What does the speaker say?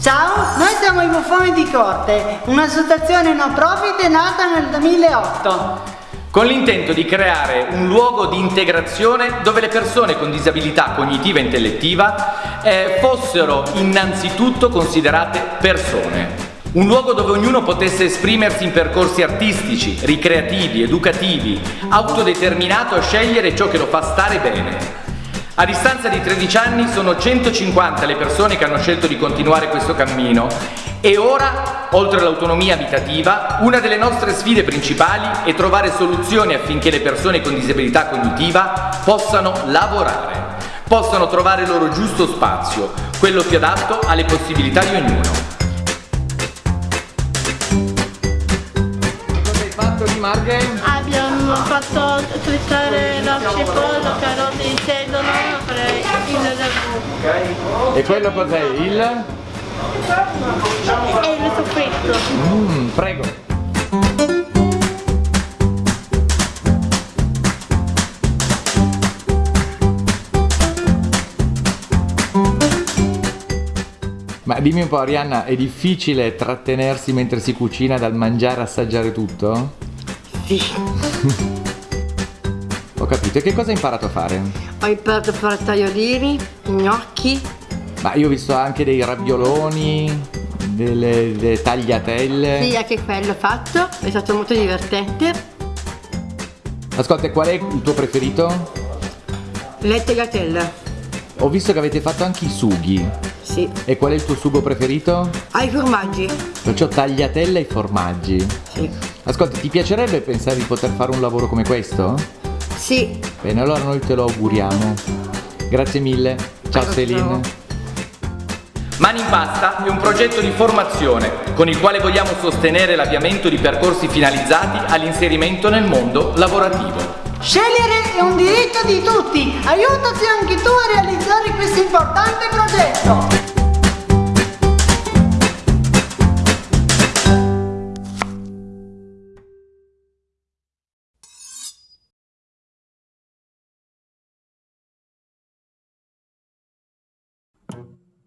Ciao, noi siamo i Buffoni di Corte, un'associazione no profit nata nel 2008 con l'intento di creare un luogo di integrazione dove le persone con disabilità cognitiva e intellettiva eh, fossero innanzitutto considerate persone. Un luogo dove ognuno potesse esprimersi in percorsi artistici, ricreativi, educativi, autodeterminato a scegliere ciò che lo fa stare bene. A distanza di 13 anni sono 150 le persone che hanno scelto di continuare questo cammino e ora, oltre all'autonomia abitativa, una delle nostre sfide principali è trovare soluzioni affinché le persone con disabilità cognitiva possano lavorare, possano trovare il loro giusto spazio, quello più adatto alle possibilità di ognuno. Cosa hai fatto di Marghe? Abbiamo fatto trittare la cipolla, carote di sedano e il ragù. E quello cos'è? Il? E il soffritto. Mmm, prego. Ma dimmi un po' Arianna, è difficile trattenersi mentre si cucina dal mangiare e assaggiare tutto? Sì, Ho capito, e che cosa hai imparato a fare? ho imparato a fare tagliolini, gnocchi, Ma io ho visto anche dei ravioloni, delle, delle tagliatelle. sì, anche quello fatto, è stato molto divertente. Ascolta, qual è il tuo preferito? Le tagliatelle, Ho visto che avete fatto anche i sughi. sì. E qual è il tuo sugo preferito? Ai formaggi, Perciò tagliatelle ai formaggi. sì. Ascolta, ti piacerebbe pensare di poter fare un lavoro come questo? Sì, Bene, allora noi te lo auguriamo. Grazie mille. Ciao Prego, Selin. ciao. Mani in Pasta è un progetto di formazione con il quale vogliamo sostenere l'avviamento di percorsi finalizzati all'inserimento nel mondo lavorativo. Scegliere è un diritto di tutti, aiutaci anche tu a realizzare questo importante